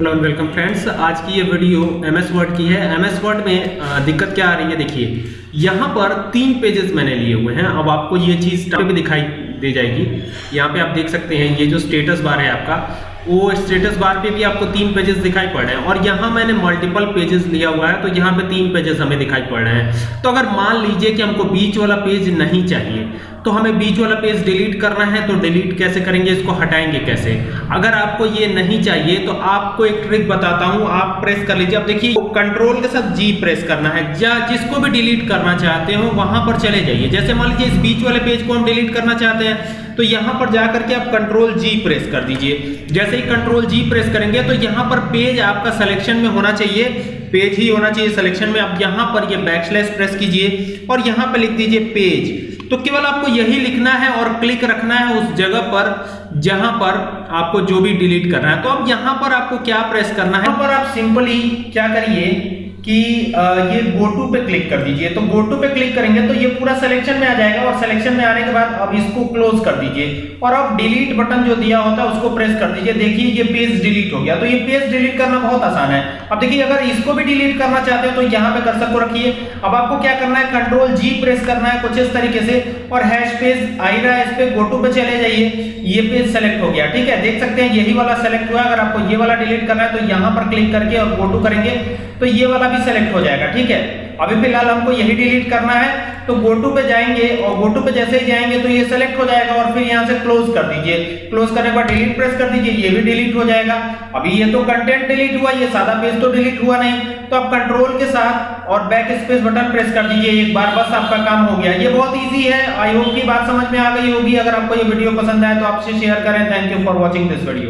And welcome friends आज की ये वीडियो एम एस वर्ड की है। एम एस वर्ड में दिक्कत क्या आ रही है? देखिए, यहाँ पर तीन पेजेस मैंने लिए हुए हैं। अब आपको ये चीज़ पे भी दिखाई दे जाएगी। यहाँ पे आप देख सकते हैं, ये जो स्टेटस बार है आपका वो स्टेटस बार पे भी आपको तीन पेजेस दिखाई पड़ रहे हैं। और यहाँ मैंने मल्टीपल पेजेस लिया हुआ है तो यहाँ पे तीन पेजेस हमें दिखाई पड़ रहे हैं। तो अगर मान लीजिए कि हमको बीच वाला पेज नहीं चाहिए तो हमें बीच वाला पेज डिलीट करना है तो डिलीट कैसे करेंगे, इसको हटाएँगे कैसे? अगर आपको ये नहीं चाहिए तो आपको एक ट्रिक बताता हूँ, आप प्रेस कर लीजिए। अब देखिए कंट्रोल के साथ जी प्रेस करना है। या जिसको भी डिलीट करना चाहते हो, वहाँ पर चले जाइए। जैसे मान लीजिए इस बीच वाले पेज को हम डिलीट करना चाहते हैं तो यहाँ पर जाकर के आप कंट्रोल जी प्रेस कर दीजिए। जैसे ही कंट्रोल जी प्रेस करेंगे तो यहाँ पर पेज आपका सिलेक्शन में होना चाहिए। पेज ही होना चाहिए सिलेक्शन में। अब यहाँ पर ये बैकस्लैश प्रेस कीजिए और यहाँ पर लिख दीजिए पेज तो केवल आपको यही लिखना है और क्लिक रखना है उस जगह पर जहाँ पर आपको जो भी डिलीट करना है। तो अब यहाँ पर आपको क्या प्रेस करना है? यहाँ पर आप सिंपली क्या करिए? कि ये गो टू पे क्लिक कर दीजिए। तो गो टू पे क्लिक करेंगे तो ये पूरा सिलेक्शन में आ जाएगा और सिलेक्शन में आने के बाद अब इसको क्लोज कर दीजिए। और अब डिलीट बटन जो दिया होता है उसको प्रेस कर दीजिए। देखिए ये पेज डिलीट हो गया। तो ये पेज डिलीट करना बहुत आसान है। अब देखिए, अगर इसको भी डिलीट करना चाहते हो तो यहाँ पे कर्सर को रखिए। अब आपको क्या करना है? कंट्रोल जी प्रेस करना है कुछ इस तरीके से। और हैश पेज आई रहा है। इस पे गो टू पे चले जाइए। ये पेज सेलेक्ट हो गया। ठीक है? देख सकते हैं, यही वाला सेलेक्ट हुआ अगर आपको ये वाला डिलीट करना है तो यहाँ पर क्लिक करके और गो टू करेंगे। तो ये वाला भी सेलेक्ट हो जाएगा, ठीक है? अभी फ़िलहाल हमको यही डिलीट करना है तो गो टू पे जाएँगे और गो टू पे जैसे ही जाएँगे तो ये सेलेक्ट हो जाएगा और फिर यहाँ से क्लोज कर दीजिए। क्लोज करने के बाद डिलीट प्रेस कर दीजिए, ये भी डिलीट हो जाएगा। अभी ये तो कंटेंट डिलीट हुआ, ये सादा पेज तो डिलीट हुआ नहीं। तो आप कंट्रोल के साथ और बैक स्पेस बटन प्रेस कर दीजिए, एक बार बस आपका काम हो गया। ये बहुत ईजी है आई होप की बात समझ में आ गई होगी। अगर आपको ये वीडियो पसंद आए तो आपसे शेयर करें। Thank you for watching this video